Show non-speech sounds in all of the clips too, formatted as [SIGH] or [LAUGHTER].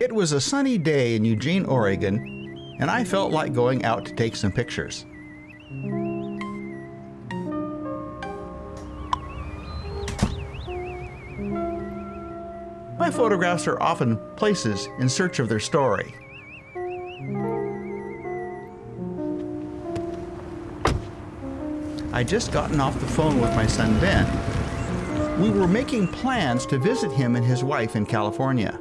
It was a sunny day in Eugene, Oregon, and I felt like going out to take some pictures. My photographs are often places in search of their story. I'd just gotten off the phone with my son Ben. We were making plans to visit him and his wife in California.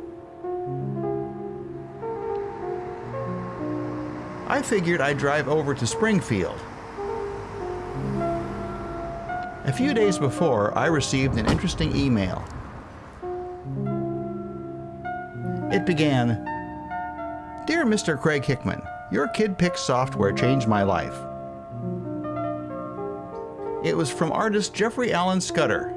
I figured I'd drive over to Springfield. A few days before, I received an interesting email. It began, Dear Mr. Craig Hickman, your KidPix software changed my life. It was from artist Jeffrey Alan Scudder.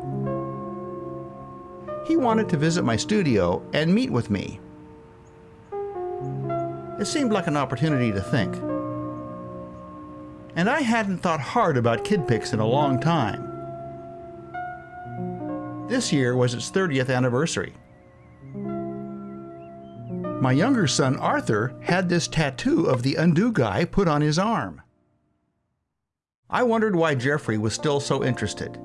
He wanted to visit my studio and meet with me. It seemed like an opportunity to think. And I hadn't thought hard about KidPix in a long time. This year was its 30th anniversary. My younger son Arthur had this tattoo of the undo guy put on his arm. I wondered why Jeffrey was still so interested.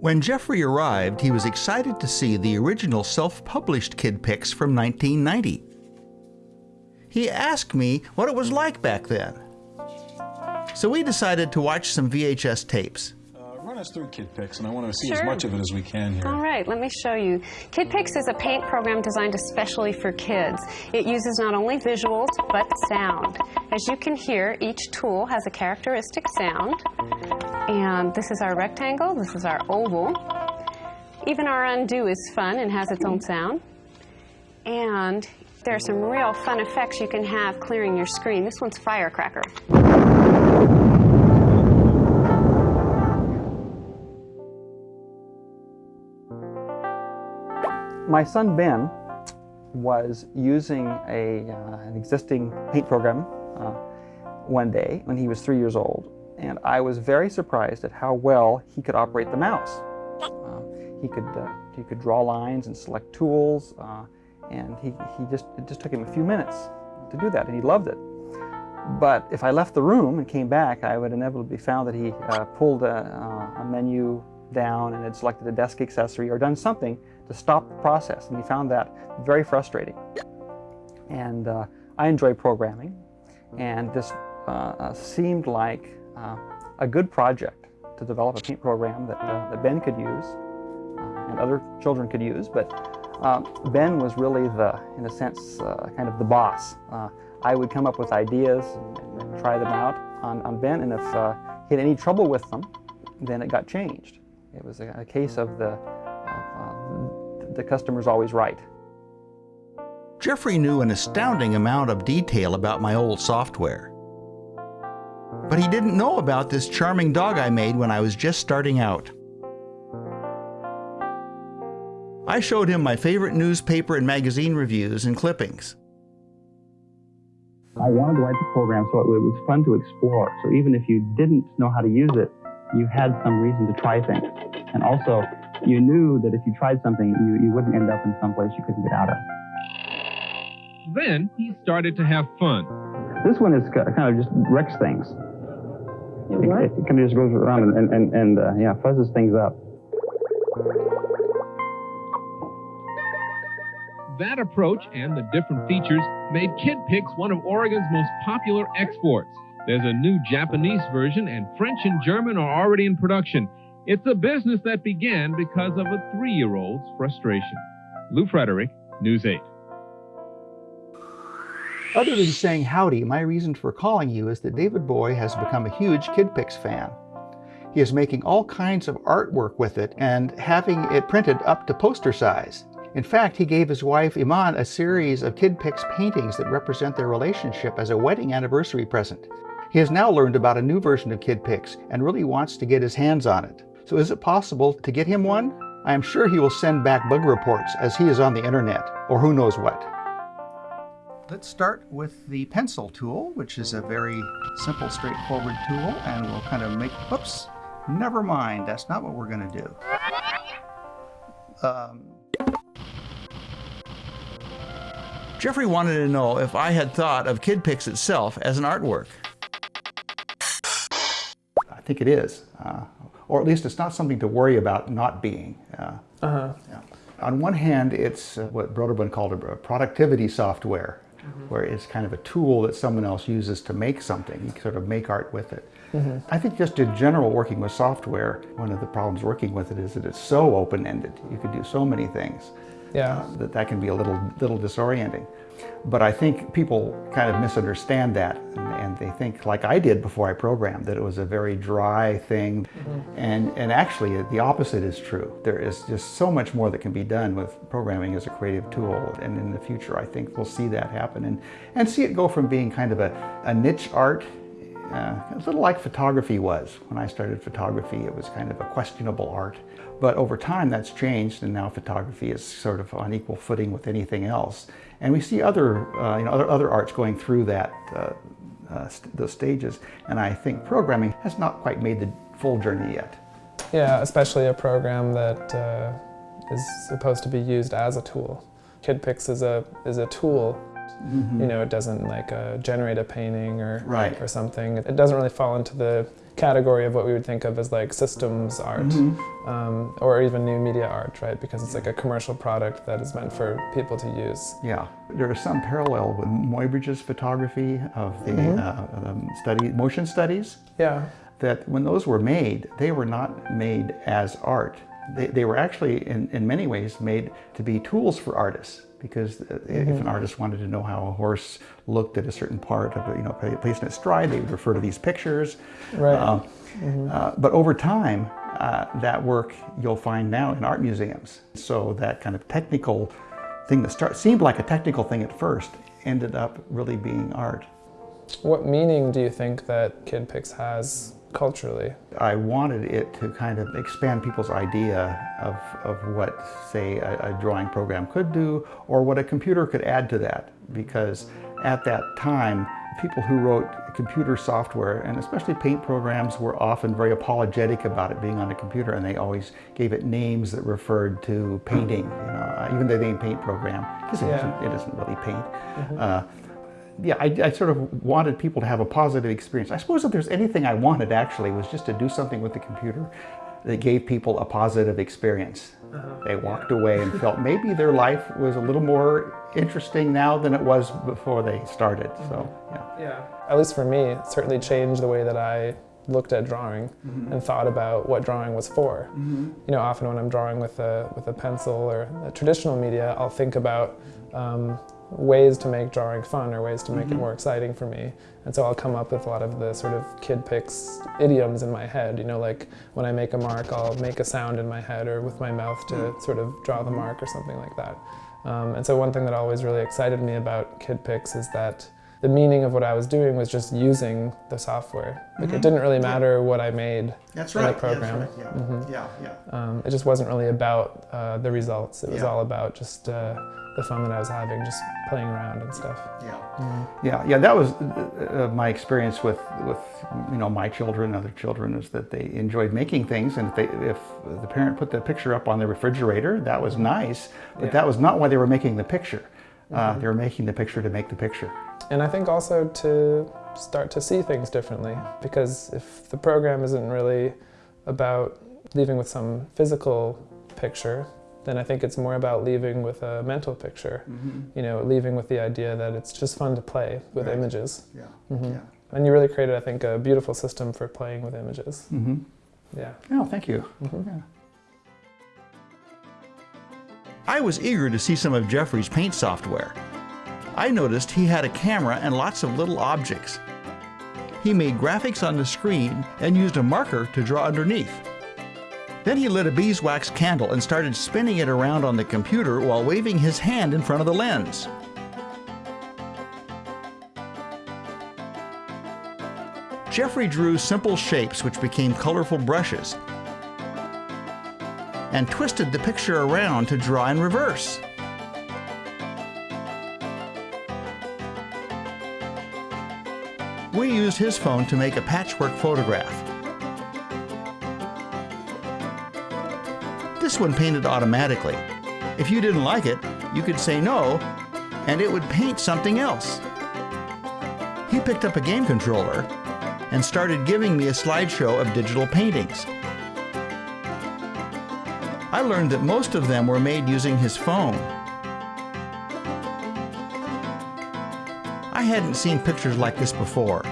When Jeffrey arrived, he was excited to see the original self-published kid KidPix from 1990. He asked me what it was like back then. So we decided to watch some VHS tapes uh, run us through KidPix, and I want to see sure. as much of it as we can here. All right, let me show you. KidPix is a paint program designed especially for kids. It uses not only visuals, but sound. As you can hear, each tool has a characteristic sound. And this is our rectangle, this is our oval. Even our undo is fun and has its own sound. And there are some real fun effects you can have clearing your screen. This one's firecracker. My son Ben was using a, uh, an existing paint program uh, one day when he was three years old, and I was very surprised at how well he could operate the mouse. Uh, he could uh, he could draw lines and select tools, uh, and he, he just it just took him a few minutes to do that, and he loved it. But if I left the room and came back, I would inevitably found that he uh, pulled a, a menu down and had selected a desk accessory or done something to stop the process. And he found that very frustrating. And uh, I enjoy programming, and this uh, uh, seemed like uh, a good project to develop a paint program that, uh, that Ben could use uh, and other children could use. But Ben was really the, in a sense, kind of the boss. I would come up with ideas and, and try them out on, on Ben, and if he had any trouble with them, then it got changed. It was a, a case of the the customer's always right. Jeffrey knew an astounding amount of detail about my old software. But he didn't know about this charming dog I made when I was just starting out. I showed him my favorite newspaper and magazine reviews and clippings. I wanted to write the program so it was fun to explore. So even if you didn't know how to use it, you had some reason to try things. And also, you knew that if you tried something, you, you wouldn't end up in some place you couldn't get out of. Then he started to have fun. This one is kind of just wrecks things. It, it, it kind of just goes around and, and, and uh, yeah, fuzzes things up. That approach and the different features made KidPix one of Oregon's most popular exports. There's a new Japanese version, and French and German are already in production. It's a business that began because of a three year old's frustration. Lou Frederick, News 8. Other than saying howdy, my reason for calling you is that David Bowie has become a huge KidPix fan. He is making all kinds of artwork with it and having it printed up to poster size. In fact, he gave his wife Iman a series of KidPix paintings that represent their relationship as a wedding anniversary present. He has now learned about a new version of KidPix and really wants to get his hands on it. So is it possible to get him one? I am sure he will send back bug reports as he is on the internet, or who knows what. Let's start with the pencil tool, which is a very simple, straightforward tool, and we'll kind of make, whoops, never mind, that's not what we're going to do. Um, Jeffrey wanted to know if I had thought of KidPix itself as an artwork. I think it is, uh, or at least it's not something to worry about not being. Uh, uh-huh. yeah. On one hand, it's uh, what Broderbund called a productivity software, mm -hmm. where it's kind of a tool that someone else uses to make something. You sort of make art with it. Mm -hmm. I think just in general, working with software, one of the problems working with it is that it's so open-ended. You can do so many things yeah. Uh, that that can be a little, little disorienting. But I think people kind of misunderstand that and, and, they think, like I did before I programmed, that it was a very dry thing. Mm -hmm. And, and actually the opposite is true. There is just so much more that can be done with programming as a creative tool. And in the future, I think we'll see that happen and, and see it go from being kind of a, a niche art uh, a little like photography was. When I started photography, it was kind of a questionable art. But over time, that's changed, and now photography is sort of on equal footing with anything else. And we see other, uh, you know, other, other arts going through that, uh, uh, st those stages. And I think programming has not quite made the full journey yet. Yeah, especially a program that uh, is supposed to be used as a tool. KidPix is a, is a tool Mm -hmm. You know, it doesn't like uh, generate a painting or right. or something. It doesn't really fall into the category of what we would think of as like systems art mm -hmm. um, or even new media art, right? Because it's like a commercial product that is meant for people to use. Yeah, there is some parallel with Muybridge's photography of the mm -hmm. uh, um, study motion studies. Yeah, that when those were made, they were not made as art. They, they were actually, in, in many ways, made to be tools for artists because mm -hmm. if an mm-hmm. artist wanted to know how a horse looked at a certain part of you know placed in its stride, they would refer to these pictures. Right. Uh, mm -hmm. uh, but over time, uh, that work you'll find now in art museums. So that kind of technical thing that start, seemed like a technical thing at first ended up really being art. What meaning do you think that KidPix has culturally. I wanted it to kind of expand people's idea of, of what, say, a, a, drawing program could do or what a computer could add to that. Because at that time, people who wrote computer software, and especially paint programs, were often very apologetic about it being on a computer, and they always gave it names that referred to painting, you know, even the name paint program, because yeah. isn't, it isn't really paint. Mm -hmm. uh, yeah, I, I, sort of wanted people to have a positive experience. I suppose if there's anything I wanted actually was just to do something with the computer that gave people a positive experience. Uh -huh. They walked away and felt maybe their life was a little more interesting now than it was before they started. So, mm-hmm. yeah. Yeah. At least for me, it certainly changed the way that I looked at drawing mm -hmm. and thought about what drawing was for. Mm -hmm. You know, often when I'm drawing with a with a pencil or a traditional media, I'll think about um, ways to make drawing fun or ways to make mm -hmm. it mm-hmm. more exciting for me. And so I'll come up with a lot of the sort of KidPix idioms in my head. You know, like when I make a mark, I'll make a sound in my head or with my mouth to mm. sort of draw the mark or something like that. Um, and so one thing that always really excited me about KidPix is that the meaning of what I was doing was just using the software. Like mm -hmm. it mm-hmm. didn't really matter yeah. what I made That's in right. the program. That's right. Yeah. Mm -hmm. yeah, yeah. Um, it just wasn't really about uh, the results. It was yeah. all about just uh, the fun that I was having just playing around and stuff. Yeah, mm. yeah, yeah. That was uh, uh, my experience with with you know my children, other children, is that they enjoyed making things, and if, they, if the parent put the picture up on the refrigerator, that was nice, but yeah. that was not why they were making the picture. Uh, mm -hmm. they were making the picture to make the picture. And I think also to start to see things differently, because if the program isn't really about leaving with some physical picture, then I think it's more about leaving with a mental picture. Mm -hmm. You know, leaving with the idea that it's just fun to play with right. images. Yeah. Mm -hmm. yeah. And you really created, I think, a beautiful system for playing with images. Mm -hmm. Yeah. Oh, thank you. Mm-hmm. Yeah. I was eager to see some of Jeffrey's paint software. I noticed he had a camera and lots of little objects. He made graphics on the screen and used a marker to draw underneath. Then he lit a beeswax candle and started spinning it around on the computer while waving his hand in front of the lens. Jeffrey drew simple shapes which became colorful brushes and twisted the picture around to draw in reverse. We used his phone to make a patchwork photograph. This one painted automatically. If you didn't like it, you could say no, and it would paint something else. He picked up a game controller and started giving me a slideshow of digital paintings. I learned that most of them were made using his phone. Hadn't seen pictures like this before.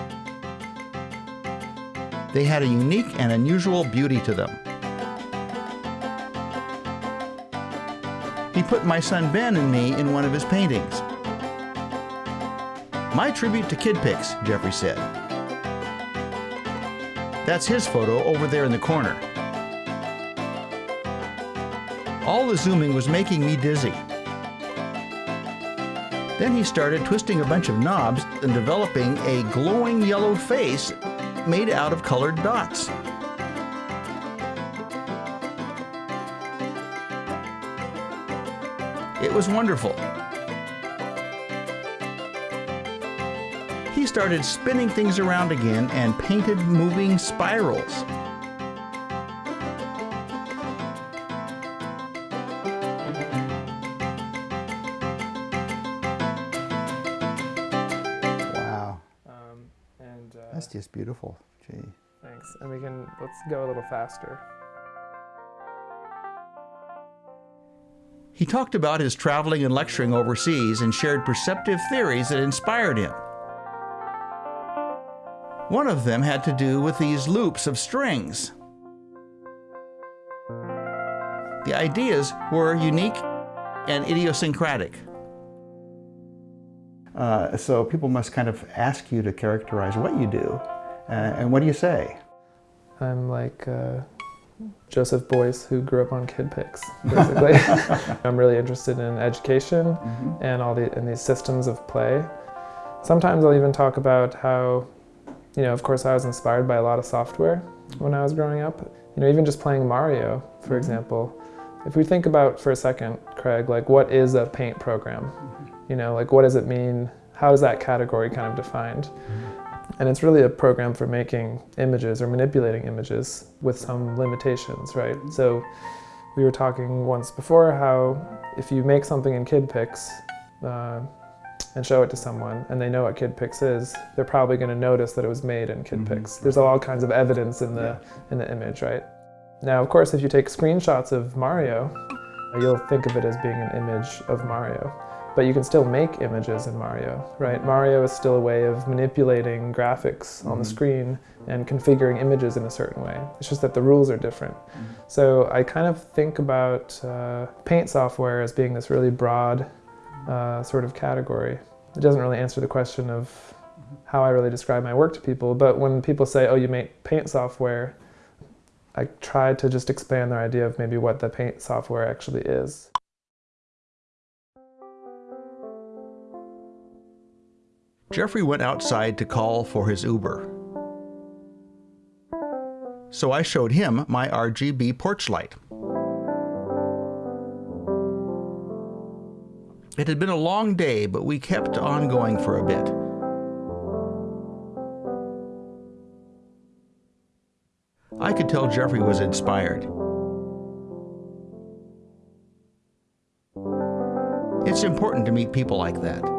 They had a unique and unusual beauty to them. He put my son Ben and me in one of his paintings. My tribute to KidPix, Jeffrey said. That's his photo over there in the corner. All the zooming was making me dizzy. Then he started twisting a bunch of knobs and developing a glowing yellow face made out of colored dots. It was wonderful. He started spinning things around again and painted moving spirals. Beautiful. Gee. thanks. And we can let's go a little faster. He talked about his traveling and lecturing overseas and shared perceptive theories that inspired him. One of them had to do with these loops of strings. The ideas were unique and idiosyncratic. Uh, so people must kind of ask you to characterize what you do. Uh, and what do you say? I'm like uh, Joseph Beuys, who grew up on KidPix, basically. [LAUGHS] I'm really interested in education and all the and these systems of play. Sometimes I'll even talk about how, you know, of course, I was inspired by a lot of software when I was growing up. You know, even just playing Mario, for example. If we think about for a second, Craig, like what is a paint program? You know, like what does it mean? How is that category kind of defined? And it's really a program for making images or manipulating images with some limitations, right? So we were talking once before how if you make something in KidPix uh, and show it to someone and they know what KidPix is, they're probably going to notice that it was made in KidPix. There's all kinds of evidence in the in the image, right? Now, of course, if you take screenshots of Mario, you'll think of it as being an image of Mario. But you can still make images in Mario, right? Mario is still a way of manipulating graphics on the screen and configuring images in a certain way. It's just that the rules are different. So I kind of think about uh, paint software as being this really broad uh, sort of category. It doesn't really answer the question of how I really describe my work to people, but when people say, oh, you make paint software, I try to just expand their idea of maybe what the paint software actually is. Jeffrey went outside to call for his Uber. So I showed him my RGB porch light. It had been a long day, but we kept on going for a bit. I could tell Jeffrey was inspired. It's important to meet people like that.